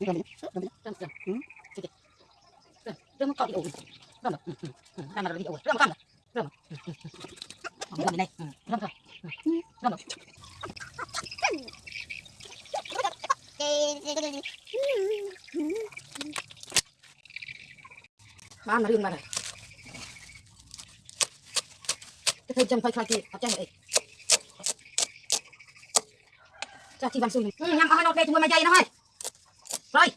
Rơm đi. Rơm đi. Rơm, rơm. Ừ. Sige. Rơm, rơm con đi ổn. Rơm rồi. Ừ, ừ, ừ. Rơm rồi đi ổn. Rơm con rồi. Rơm rồi. Ừ, ừ, ừ. Rơm này. Ừ, Rơm rồi. Ừ, Rơm rồi. Ăn là riêng mà này. Cái Bye.